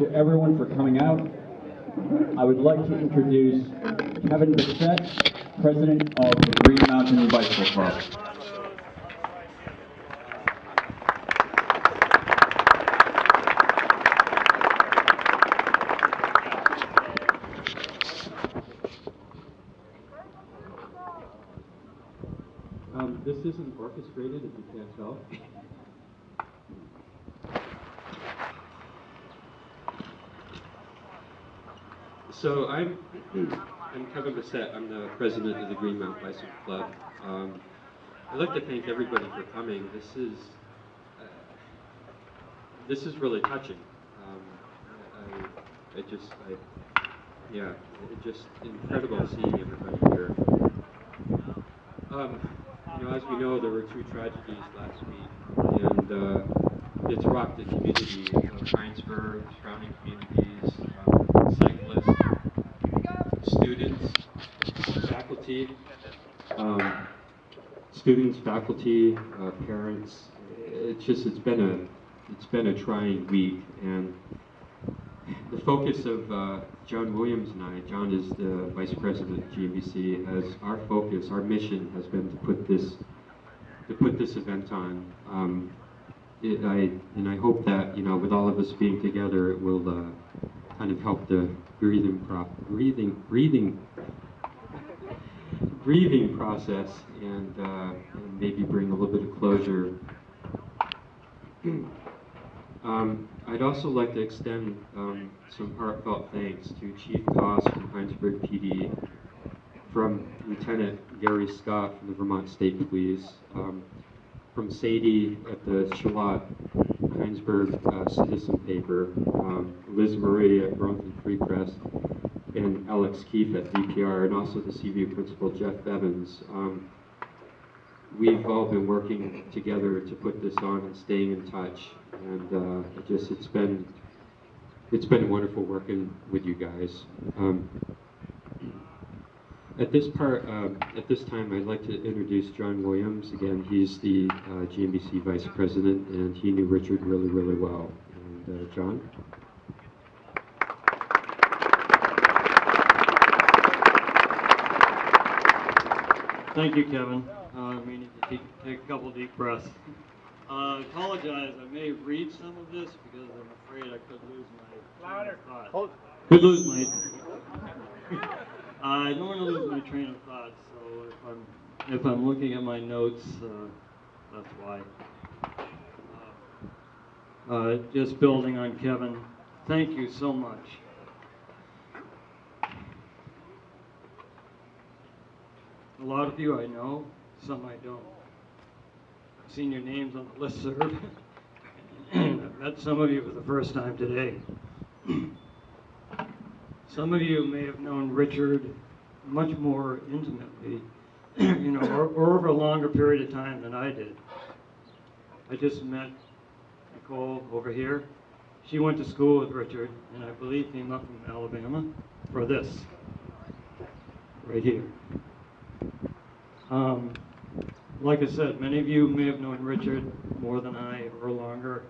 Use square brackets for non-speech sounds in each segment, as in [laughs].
to everyone for coming out. I would like to introduce Kevin Bissett, President of the Green Mountain Bicycle Club. Um, this isn't orchestrated, if you can't tell. So I'm, I'm Kevin Bissett. I'm the president of the Green Mount Bicycle Club. Um, I'd like to thank everybody for coming. This is, uh, this is really touching. Um, I, I just, I, yeah, it just incredible seeing everybody here. Um, you know, as we know, there were two tragedies last week, and uh, it's rocked the community of Hinesburg, surrounding communities, um, students, faculty, um, students, faculty, uh, parents. It's just, it's been a, it's been a trying week, and the focus of uh, John Williams and I, John is the vice president of GMBC, has our focus, our mission has been to put this, to put this event on. Um, it, I, and I hope that, you know, with all of us being together, it will uh, kind of help the breathing, pro- breathing, breathing, grieving process and, uh, and maybe bring a little bit of closure. [clears throat] Um, I'd also like to extend um, some heartfelt thanks to Chief Koss from Hinesburg PD, from Lieutenant Gary Scott from the Vermont State Police, um, from Sadie at the Charlotte Hinesburg uh, Citizen Paper, um, Liz Marie at Burlington Free Press, and Alex Keefe at VPR, and also the CVU principal Jeff Evans. Um, we've all been working together to put this on and staying in touch. And uh, it just it's been it's been wonderful working with you guys. Um, at this part, uh, at this time, I'd like to introduce John Williams. Again, he's the uh, GMBC vice president, and he knew Richard really, really well. And uh, John. Thank you, Kevin. Uh, we need to take, take a couple deep breaths. Uh, I apologize, I may read some of this because I'm afraid I could lose my train of thought. Could lose my. I don't want to lose my train of thought, so if I'm if I'm looking at my notes, uh, that's why. Uh, uh, just building on Kevin, thank you so much. A lot of you I know, some I don't. I've seen your names on the listserv. [coughs] and I've met some of you for the first time today. [coughs] some of you may have known Richard much more intimately, [clears throat] you know, or, or over a longer period of time than I did. I just met Nicole over here. She went to school with Richard, and I believe came up from Alabama for this, right here. Um, like I said, many of you may have known Richard more than I or longer.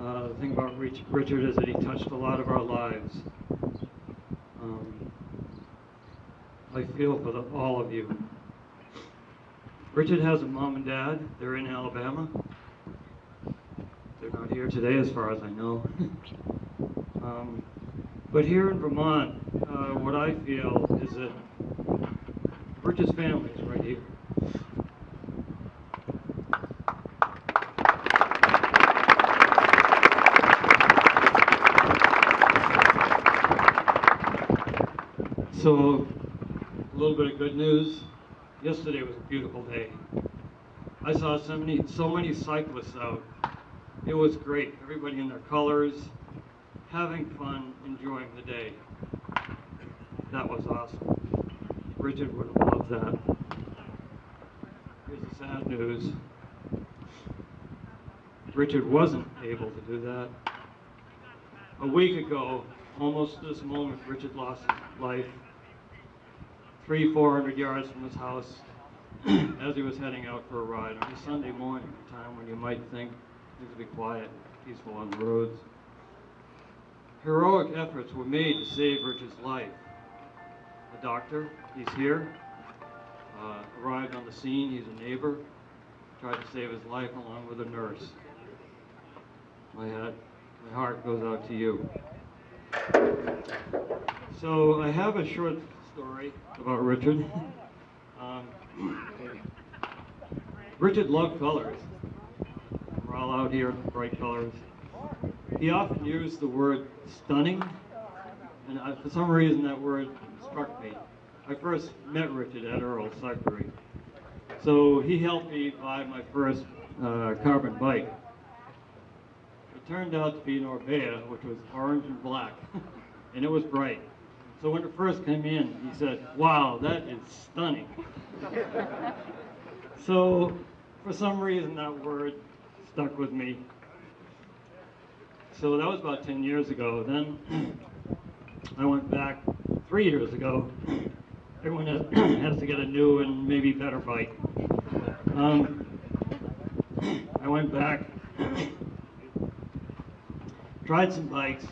Uh, the thing about Richard is that he touched a lot of our lives. Um, I feel for the, all of you. Richard has a mom and dad. They're in Alabama. They're not here today, as far as I know. [laughs] um, but here in Vermont, uh, what I feel is that Richard's family is right here. So, a little bit of good news. Yesterday was a beautiful day. I saw so many, so many cyclists out. It was great. Everybody in their colors, having fun, enjoying the day. That was awesome. Richard would have loved that. Here's the sad news. Richard wasn't able to do that. A week ago, almost this moment, Richard lost his life three, four hundred yards from his house [clears throat] as he was heading out for a ride on a Sunday morning, a time when you might think things would be quiet, peaceful on the roads. heroic efforts were made to save Richard's life. A doctor, he's here, uh, arrived on the scene, he's a neighbor, tried to save his life along with a nurse. My my heart goes out to you. So I have a short story about Richard. Um, Richard loved colors. We're all out here bright colors. He often used the word stunning, and I, for some reason that word struck me. I first met Richard at Earl's Cyclery. So he helped me buy my first uh, carbon bike. It turned out to be an Orbea, which was orange and black, [laughs] and it was bright. So when it first came in, he said, wow, that is stunning. [laughs] so for some reason that word stuck with me. So that was about 10 years ago. Then [clears throat] I went back three years ago. [clears throat] Everyone has, [clears throat] has to get a new and maybe better bike. Um, I went back, tried some bikes.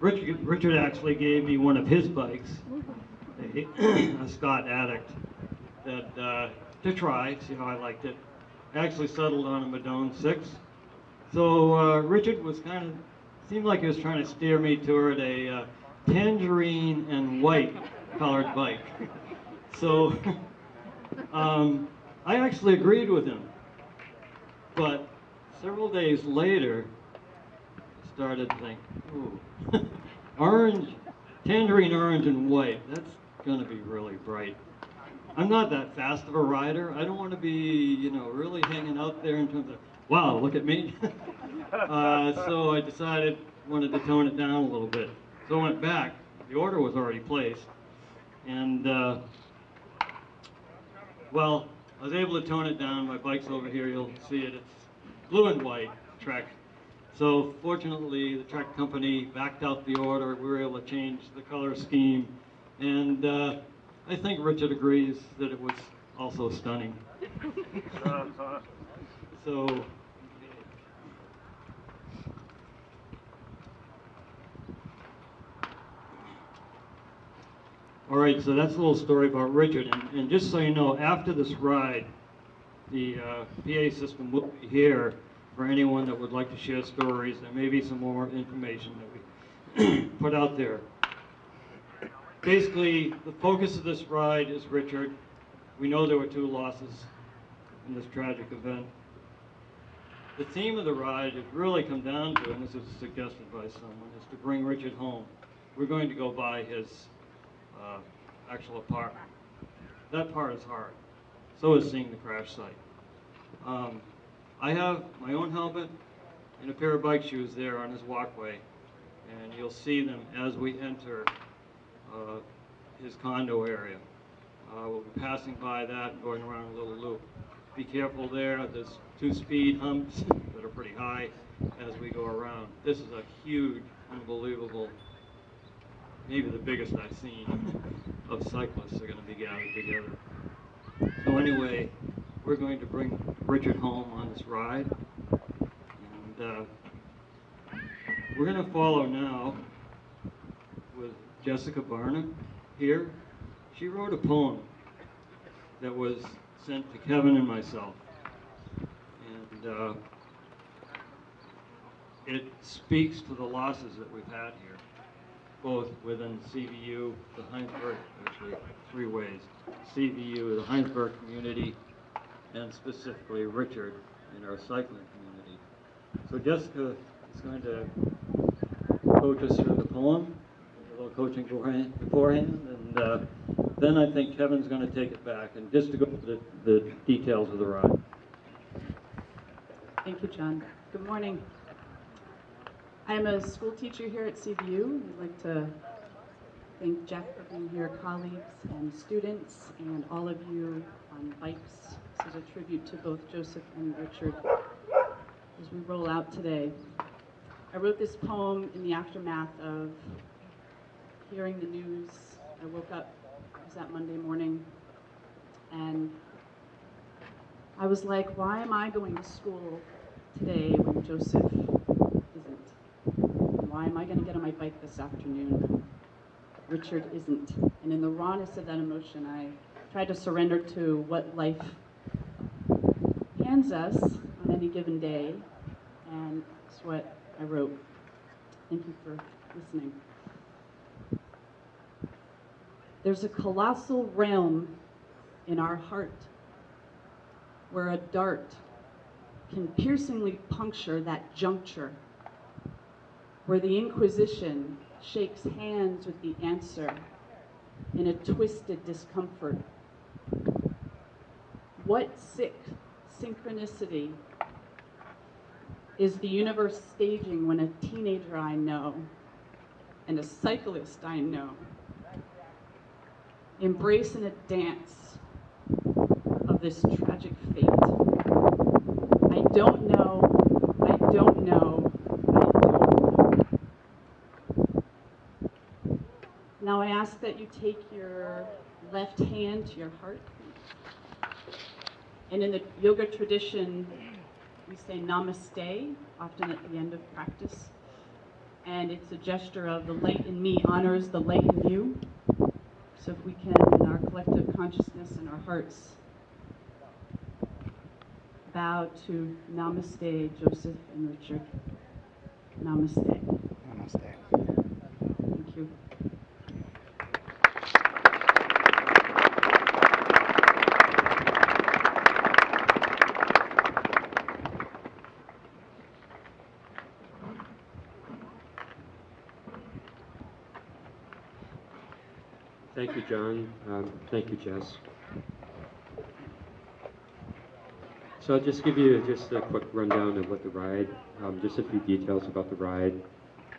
Richard, Richard actually gave me one of his bikes, a, a Scott Addict, that uh, to try, see how I liked it. I actually settled on a Madone 6. So uh, Richard was kind of, seemed like he was trying to steer me toward a uh, tangerine and white colored bike. So [laughs] um, I actually agreed with him. But several days later, started to think, ooh, [laughs] orange, tangerine orange and white, that's gonna be really bright. I'm not that fast of a rider. I don't want to be, you know, really hanging out there in terms of, wow, look at me. [laughs] uh, so I decided, wanted to tone it down a little bit. So I went back. The order was already placed. And, uh, well, I was able to tone it down. My bike's over here. You'll see it. It's blue and white Trek. So fortunately, the Trek company backed out the order. We were able to change the color scheme. And uh, I think Richard agrees that it was also stunning. [laughs] so, all right, so that's a little story about Richard. And, and just so you know, after this ride, the uh, PA system will be here for anyone that would like to share stories. There may be some more information that we [clears throat] put out there basically, the focus of this ride is Richard. We know there were two losses in this tragic event. The theme of the ride has really come down to, and this was suggested by someone, is to bring Richard home. We're going to go by his uh, actual apartment. That part is hard. So is seeing the crash site. Um, I have my own helmet and a pair of bike shoes there on his walkway, and you'll see them as we enter uh, his condo area. Uh, we'll be passing by that and going around a little loop. Be careful there, there's two speed humps [laughs] that are pretty high as we go around. This is a huge, unbelievable, maybe the biggest I've seen of cyclists are gonna be gathered together. So anyway, we're going to bring Richard home on this ride. And uh, we're gonna follow now with Jessica Barnum here. She wrote a poem that was sent to Kevin and myself. And uh, it speaks to the losses that we've had here, both within CVU, the Hinesburg, actually three ways, CVU, the Hinesburg community, and specifically Richard in our cycling community. So Jessica is going to coach us through the poem a little coaching beforehand, and uh, then I think Kevin's going to take it back and just to go through the, the details of the ride. Thank you, John. Good morning. I am a school teacher here at CVU. I'd like to thank Jeff for being here, colleagues and students, and all of you on bikes. Is a tribute to both Joseph and Richard as we roll out today. I wrote this poem in the aftermath of hearing the news. I woke up, it was that Monday morning, and I was like, why am I going to school today when Joseph isn't? Why am I going to get on my bike this afternoon? When Richard isn't. And in the rawness of that emotion, I tried to surrender to what life hands us on any given day, and that's what I wrote. Thank you for listening. There's a colossal realm in our heart where a dart can piercingly puncture that juncture, where the Inquisition shakes hands with the answer in a twisted discomfort. What sick synchronicity is the universe staging when a teenager I know and a cyclist I know embrace in a dance of this tragic fate? I don't know, I don't know, I don't know. Now I ask that you take your left hand to your heart. And in the yoga tradition, we say namaste, often at the end of practice. And it's a gesture of the light in me honors the light in you. So if we can, in our collective consciousness and our hearts, bow to namaste, Joseph and Richard. Namaste. Namaste. Thank you. Thank you, John. Um, Thank you, Jess. So I'll just give you just a quick rundown of what the ride, um, just a few details about the ride.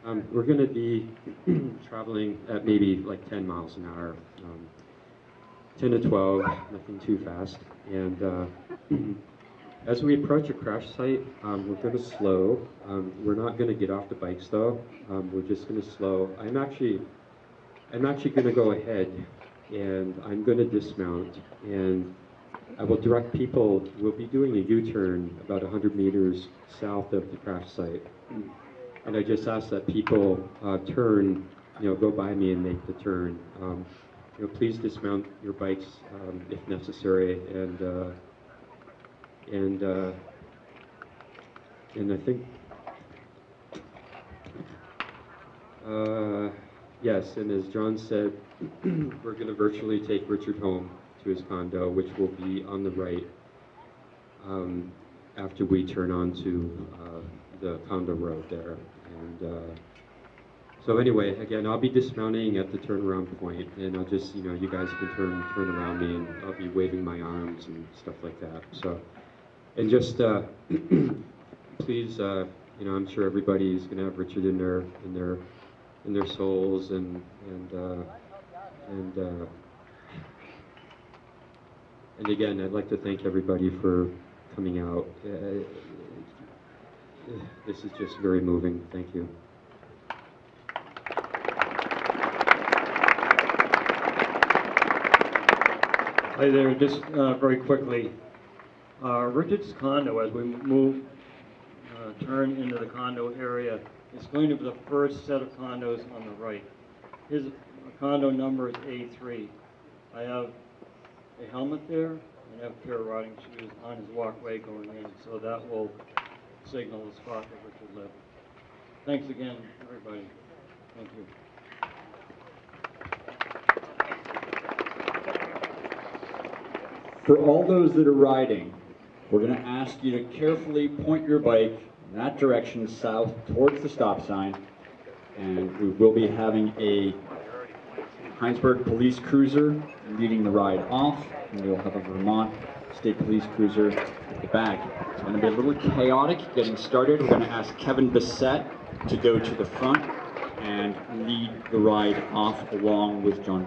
Um, We're going to be [clears throat] traveling at maybe like 10 miles an hour, um, 10 to 12, nothing too fast. And uh, [clears throat] as we approach a crash site, um, we're going to slow. Um, We're not going to get off the bikes though. We're just going to slow. I'm actually I'm actually going to go ahead and I'm going to dismount and I will direct people, we'll be doing a U-turn about 100 meters south of the crash site. And I just ask that people uh, turn, you know, go by me and make the turn. Um, you know, please dismount your bikes um, if necessary and, uh, and, uh, and I think, uh, Yes, and as John said, [clears throat] we're going to virtually take Richard home to his condo, which will be on the right um, after we turn onto uh, the condo road there. And uh, so anyway, again, I'll be dismounting at the turnaround point, and I'll just, you know, you guys can turn turn around me, and I'll be waving my arms and stuff like that. So, and just uh, [clears throat] please, uh, you know, I'm sure everybody is going to have Richard in their in their in their souls and and uh, and uh, and again, I'd like to thank everybody for coming out. Uh, this is just very moving. Thank you. Hi there, just uh, very quickly. Uh, Richard's condo, as we move, uh, turn into the condo area, is going to be the first set of condos on the right. His condo number is A3. I have a helmet there, and I have a pair of riding shoes on his walkway going in, so that will signal the spot that Richard lived. Thanks again, everybody. Thank you. For all those that are riding, we're going to ask you to carefully point your bike that direction south towards the stop sign. And we will be having a Hinesburg police cruiser leading the ride off. And we'll have a Vermont State Police cruiser at the back. It's going to be a little chaotic getting started. We're going to ask Kevin Bissett to go to the front and lead the ride off along with John.